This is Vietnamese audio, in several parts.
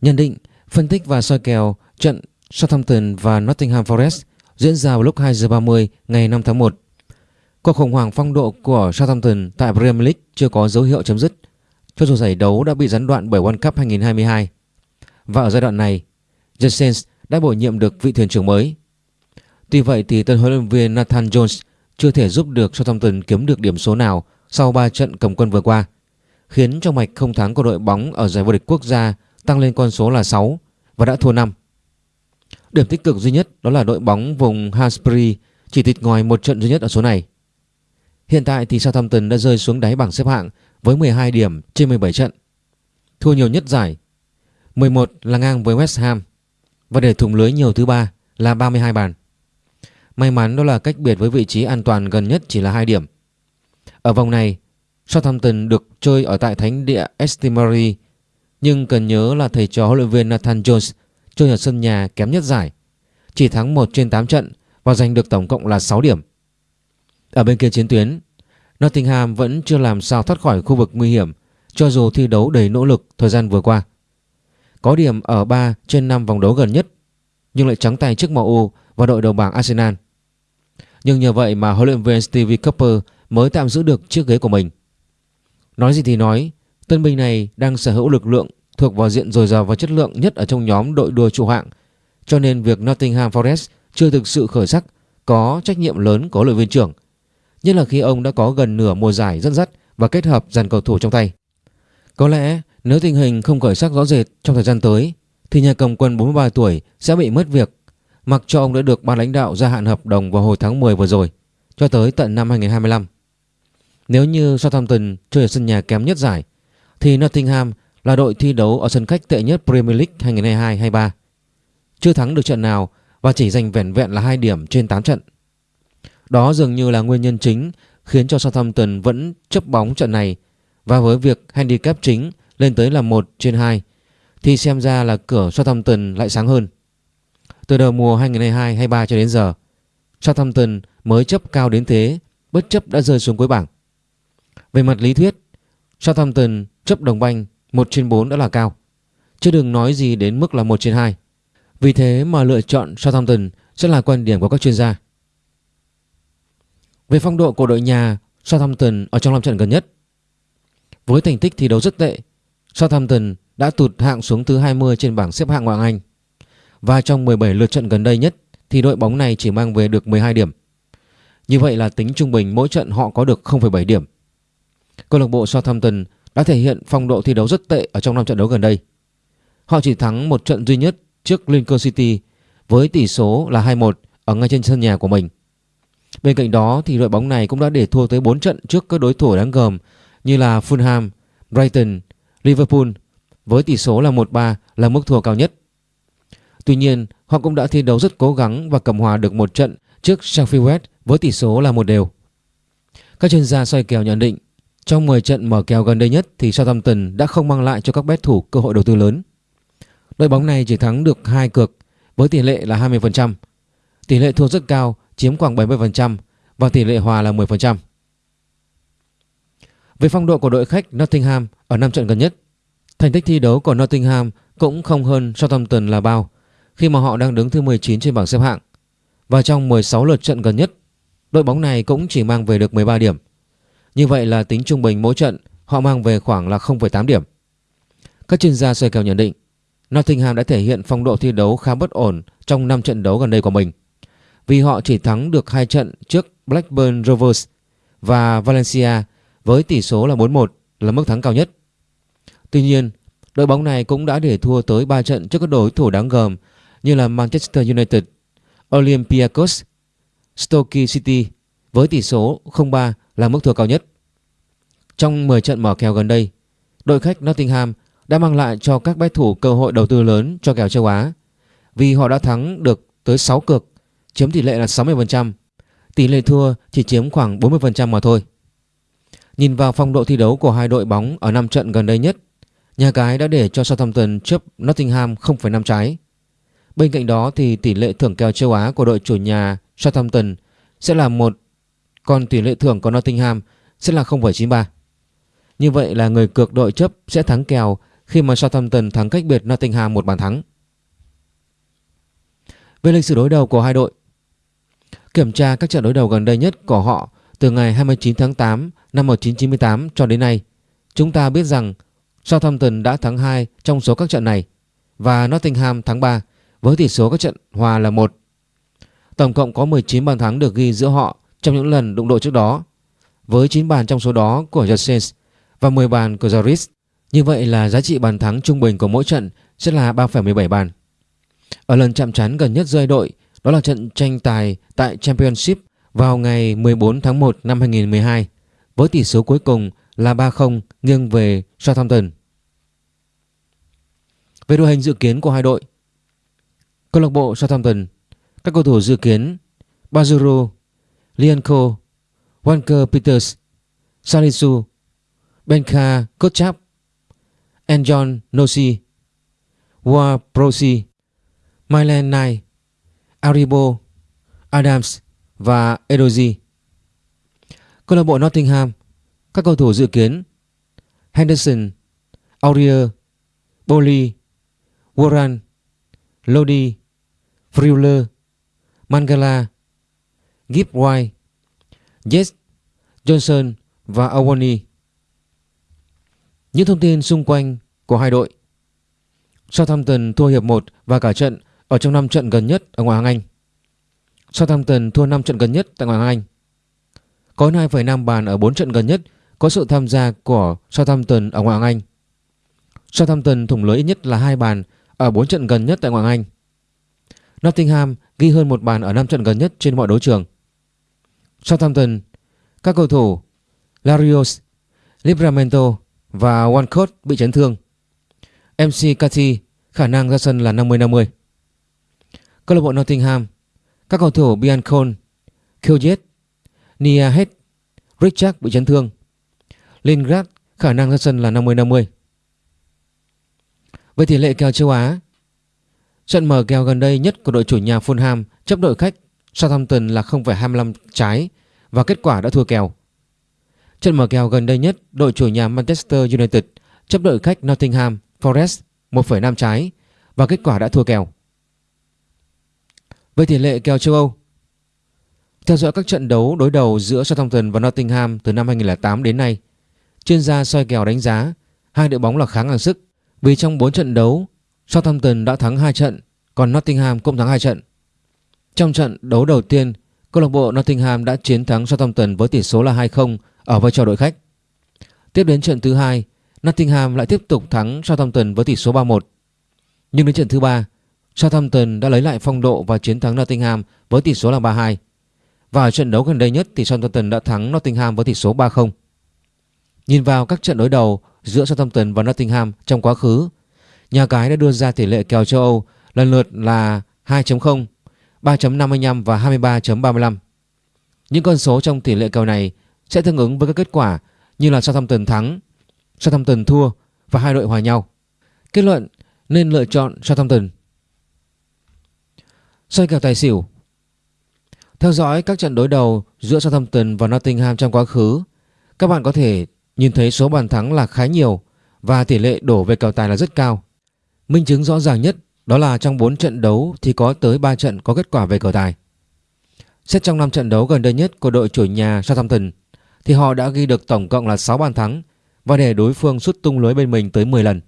Nhận định, phân tích và soi kèo trận Southampton và Nottingham Forest diễn ra vào lúc 2 giờ 30 ngày 5 tháng 1. Cuộc khủng hoảng phong độ của Southampton tại Premier League chưa có dấu hiệu chấm dứt, cho dù giải đấu đã bị gián đoạn bởi World Cup 2022. Và ở giai đoạn này, Jurgen đã bổ nhiệm được vị thuyền trưởng mới. Tuy vậy thì tân huấn luyện viên Nathan Jones chưa thể giúp được Southampton kiếm được điểm số nào sau 3 trận cầm quân vừa qua, khiến cho mạch không thắng của đội bóng ở giải vô địch quốc gia tăng lên con số là 6 và đã thua 5. Điểm tích cực duy nhất đó là đội bóng vùng Hansbury chỉ thịt ngòi một trận duy nhất ở số này. Hiện tại thì Southampton đã rơi xuống đáy bảng xếp hạng với 12 điểm trên 17 trận. Thua nhiều nhất giải. 11 là ngang với West Ham và để thủng lưới nhiều thứ ba là 32 bàn. May mắn đó là cách biệt với vị trí an toàn gần nhất chỉ là 2 điểm. Ở vòng này, Southampton được chơi ở tại thánh địa Estimary nhưng cần nhớ là thầy trò huấn luyện viên Nathan Jones chơi ở sân nhà kém nhất giải, chỉ thắng 1 trên 8 trận và giành được tổng cộng là 6 điểm. Ở bên kia chiến tuyến, Nottingham vẫn chưa làm sao thoát khỏi khu vực nguy hiểm cho dù thi đấu đầy nỗ lực thời gian vừa qua. Có điểm ở 3 trên 5 vòng đấu gần nhất nhưng lại trắng tay trước MU và đội đầu bảng Arsenal. Nhưng nhờ vậy mà huấn luyện viên Stevie Cooper mới tạm giữ được chiếc ghế của mình. Nói gì thì nói, tân binh này đang sở hữu lực lượng thuộc vào diện dồi dào và chất lượng nhất ở trong nhóm đội đua trụ hạng, cho nên việc Nottingham Forest chưa thực sự khởi sắc có trách nhiệm lớn của huấn luyện viên trưởng, nhất là khi ông đã có gần nửa mùa giải dẫn dắt và kết hợp dàn cầu thủ trong tay. Có lẽ nếu tình hình không khởi sắc rõ rệt trong thời gian tới thì nhà cầm quân 43 tuổi sẽ bị mất việc mặc cho ông đã được ban lãnh đạo gia hạn hợp đồng vào hồi tháng 10 vừa rồi cho tới tận năm 2025. Nếu như Southampton chơi ở sân nhà kém nhất giải thì Nottingham là đội thi đấu ở sân khách tệ nhất Premier League 2022-23. Chưa thắng được trận nào và chỉ giành vẻn vẹn là 2 điểm trên 8 trận. Đó dường như là nguyên nhân chính khiến cho Southampton vẫn chấp bóng trận này và với việc handicap chính lên tới là 1 trên 2 thì xem ra là cửa Southampton lại sáng hơn. Từ đầu mùa 2022-23 cho đến giờ, Southampton mới chấp cao đến thế bất chấp đã rơi xuống cuối bảng. Về mặt lý thuyết, Southampton chấp đồng banh 1 trên 4 đã là cao, chứ đừng nói gì đến mức là 1 trên 2. Vì thế mà lựa chọn Southampton sẽ là quan điểm của các chuyên gia. Về phong độ của đội nhà Southampton ở trong 5 trận gần nhất, với thành tích thi đấu rất tệ, Southampton đã tụt hạng xuống thứ 20 trên bảng xếp hạng ngoại hạng Anh. Và trong 17 lượt trận gần đây nhất thì đội bóng này chỉ mang về được 12 điểm. Như vậy là tính trung bình mỗi trận họ có được 0,7 điểm. Câu lạc bộ Southampton đã thể hiện phong độ thi đấu rất tệ ở trong năm trận đấu gần đây. Họ chỉ thắng một trận duy nhất trước Lincoln City với tỷ số là 2-1 ở ngay trên sân nhà của mình. Bên cạnh đó thì đội bóng này cũng đã để thua tới 4 trận trước các đối thủ đáng gờm như là Fulham, Brighton, Liverpool với tỷ số là 1-3 là mức thua cao nhất. Tuy nhiên, họ cũng đã thi đấu rất cố gắng và cầm hòa được một trận trước Sheffield West với tỷ số là một đều. Các chuyên gia soi kèo nhận định trong 10 trận mở kèo gần đây nhất thì Southampton đã không mang lại cho các bet thủ cơ hội đầu tư lớn. Đội bóng này chỉ thắng được hai cược với tỷ lệ là 20%. Tỷ lệ thua rất cao, chiếm khoảng 70% và tỷ lệ hòa là 10%. Về phong độ của đội khách Nottingham ở 5 trận gần nhất, thành tích thi đấu của Nottingham cũng không hơn Southampton là bao khi mà họ đang đứng thứ 19 trên bảng xếp hạng. Và trong 16 lượt trận gần nhất, đội bóng này cũng chỉ mang về được 13 điểm. Như vậy là tính trung bình mỗi trận họ mang về khoảng là 0,8 điểm. Các chuyên gia soi kèo nhận định Nottingham đã thể hiện phong độ thi đấu khá bất ổn trong 5 trận đấu gần đây của mình. Vì họ chỉ thắng được 2 trận trước Blackburn Rovers và Valencia với tỷ số là 4-1 là mức thắng cao nhất. Tuy nhiên, đội bóng này cũng đã để thua tới 3 trận trước các đối thủ đáng gờm như là Manchester United, Olympiacos, Stoke City với tỷ số 0-3 là mức thua cao nhất. Trong 10 trận mở kèo gần đây, đội khách Nottingham đã mang lại cho các bet thủ cơ hội đầu tư lớn cho kèo châu Á vì họ đã thắng được tới 6 cược, chiếm tỷ lệ là 60%, tỷ lệ thua chỉ chiếm khoảng 40% mà thôi. Nhìn vào phong độ thi đấu của hai đội bóng ở 5 trận gần đây nhất, nhà cái đã để cho Southampton chấp Nottingham 0,5 trái. Bên cạnh đó thì tỷ lệ thưởng kèo châu Á của đội chủ nhà Southampton sẽ là một còn tỷ lệ thưởng của Nottingham sẽ là 0,93. Như vậy là người cược đội chấp sẽ thắng kèo khi mà Southampton thắng cách biệt Nottingham một bàn thắng. Về lịch sử đối đầu của hai đội, kiểm tra các trận đối đầu gần đây nhất của họ từ ngày 29 tháng 8 năm 1998 cho đến nay, chúng ta biết rằng Southampton đã thắng 2 trong số các trận này và Nottingham thắng 3 với tỷ số các trận hòa là 1. Tổng cộng có 19 bàn thắng được ghi giữa họ trong những lần đụng độ trước đó, với 9 bàn trong số đó của Josens và 10 bàn của Joris. Như vậy là giá trị bàn thắng trung bình của mỗi trận sẽ là 3,17 bàn. Ở lần chạm trán gần nhất rơi đội, đó là trận tranh tài tại Championship vào ngày 14 tháng 1 năm 2012 với tỷ số cuối cùng là 3-0 nghiêng về Southampton. Về đội hình dự kiến của hai đội, câu lạc bộ Southampton, các cầu thủ dự kiến Bazuru, Lianco, Walker Peters, Salisu, Benka Kotchap, Enjon Nosi, Wa Prosi, Mylan Nai, Aribo, Adams và Edoji. Câu lạc bộ Nottingham, các cầu thủ dự kiến Henderson, Aurier, Boli, Warren, Lodi, Friuler, Mangala, Gibb White, Jess, Johnson và Awani. Những thông tin xung quanh của hai đội Southampton thua hiệp 1 và cả trận ở trong 5 trận gần nhất ở ngoại hạng Anh. Southampton thua 5 trận gần nhất tại ngoại hạng Anh. Có 2,5 bàn ở 4 trận gần nhất có sự tham gia của Southampton ở ngoại hạng Anh. Southampton thủng lưới ít nhất là 2 bàn ở 4 trận gần nhất tại ngoại hạng Anh. Nottingham ghi hơn một bàn ở 5 trận gần nhất trên mọi đấu trường. Southampton, các cầu thủ Larios, Livramento và Walcott bị chấn thương. MC Cathy khả năng ra sân là 50-50. Câu lạc bộ Nottingham, các cầu thủ Biancon, Kyojet, Nia Head, Richard bị chấn thương. Lingard khả năng ra sân là 50-50. Về tỷ lệ kèo châu Á, trận mở kèo gần đây nhất của đội chủ nhà Fulham chấp đội khách Southampton là 0,25 trái và kết quả đã thua kèo. Trận mở kèo gần đây nhất đội chủ nhà Manchester United chấp đội khách Nottingham Forest 1,5 trái và kết quả đã thua kèo. Về tỷ lệ kèo châu Âu Theo dõi các trận đấu đối đầu giữa Southampton và Nottingham từ năm 2008 đến nay, chuyên gia soi kèo đánh giá hai đội bóng là khá ngang sức vì trong 4 trận đấu Southampton đã thắng 2 trận còn Nottingham cũng thắng 2 trận. Trong trận đấu đầu tiên, câu lạc bộ Nottingham đã chiến thắng Southampton với tỷ số là 2-0 ở vai trò đội khách. Tiếp đến trận thứ hai, Nottingham lại tiếp tục thắng Southampton với tỷ số 3-1. Nhưng đến trận thứ ba, Southampton đã lấy lại phong độ và chiến thắng Nottingham với tỷ số là 3-2. Và ở trận đấu gần đây nhất thì Southampton đã thắng Nottingham với tỷ số 3-0. Nhìn vào các trận đối đầu giữa Southampton và Nottingham trong quá khứ, nhà cái đã đưa ra tỷ lệ kèo châu Âu lần lượt là 2.0, 3.55 và 23.35. Những con số trong tỷ lệ kèo này sẽ tương ứng với các kết quả như là Southampton thắng, Southampton thua và hai đội hòa nhau. Kết luận nên lựa chọn Southampton. Xoay kèo tài xỉu Theo dõi các trận đối đầu giữa Southampton và Nottingham trong quá khứ, các bạn có thể nhìn thấy số bàn thắng là khá nhiều và tỷ lệ đổ về kèo tài là rất cao. Minh chứng rõ ràng nhất đó là trong 4 trận đấu thì có tới 3 trận có kết quả về cờ tài. Xét trong 5 trận đấu gần đây nhất của đội chủ nhà Southampton thì họ đã ghi được tổng cộng là 6 bàn thắng và để đối phương sút tung lưới bên mình tới 10 lần.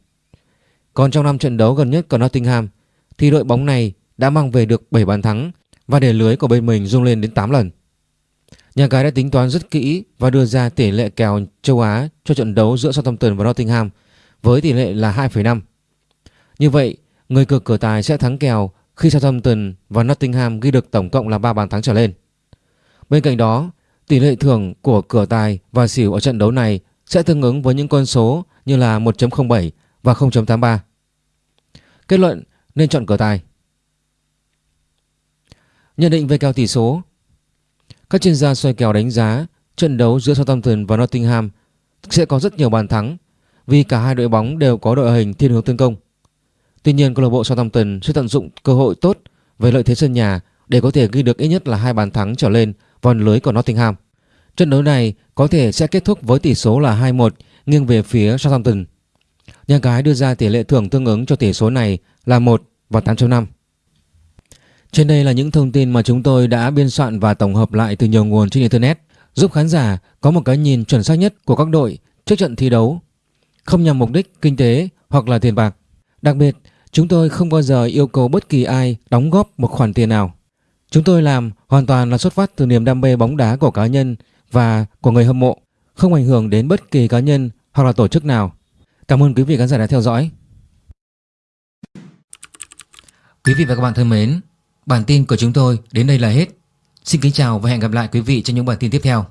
Còn trong năm trận đấu gần nhất của Nottingham thì đội bóng này đã mang về được 7 bàn thắng và để lưới của bên mình rung lên đến 8 lần. Nhà cái đã tính toán rất kỹ và đưa ra tỷ lệ kèo châu Á cho trận đấu giữa Southampton và Nottingham với tỷ lệ là 2,5. Như vậy, người cược cửa tài sẽ thắng kèo khi Southampton và Nottingham ghi được tổng cộng là 3 bàn thắng trở lên. Bên cạnh đó, tỷ lệ thưởng của cửa tài và xỉu ở trận đấu này sẽ tương ứng với những con số như là 1.07 và 0.83. Kết luận, nên chọn cửa tài. Nhận định về kèo tỷ số Các chuyên gia xoay kèo đánh giá trận đấu giữa Southampton và Nottingham sẽ có rất nhiều bàn thắng vì cả hai đội bóng đều có đội hình thiên hướng tấn công. Tuy nhiên, câu lạc bộ Southampton sẽ tận dụng cơ hội tốt về lợi thế sân nhà để có thể ghi được ít nhất là hai bàn thắng trở lên vào lưới của Nottingham. Trận đấu này có thể sẽ kết thúc với tỷ số là 2-1 nghiêng về phía Southampton. Nhà cái đưa ra tỷ lệ thưởng tương ứng cho tỷ số này là 1 và 8.5. Trên đây là những thông tin mà chúng tôi đã biên soạn và tổng hợp lại từ nhiều nguồn trên Internet, giúp khán giả có một cái nhìn chuẩn xác nhất của các đội trước trận thi đấu, không nhằm mục đích kinh tế hoặc là tiền bạc. Đặc biệt, chúng tôi không bao giờ yêu cầu bất kỳ ai đóng góp một khoản tiền nào. Chúng tôi làm hoàn toàn là xuất phát từ niềm đam mê bóng đá của cá nhân và của người hâm mộ, không ảnh hưởng đến bất kỳ cá nhân hoặc là tổ chức nào. Cảm ơn quý vị khán giả đã theo dõi. Quý vị và các bạn thân mến, bản tin của chúng tôi đến đây là hết. Xin kính chào và hẹn gặp lại quý vị trong những bản tin tiếp theo.